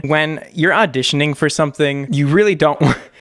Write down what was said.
when you're auditioning for something, you really don't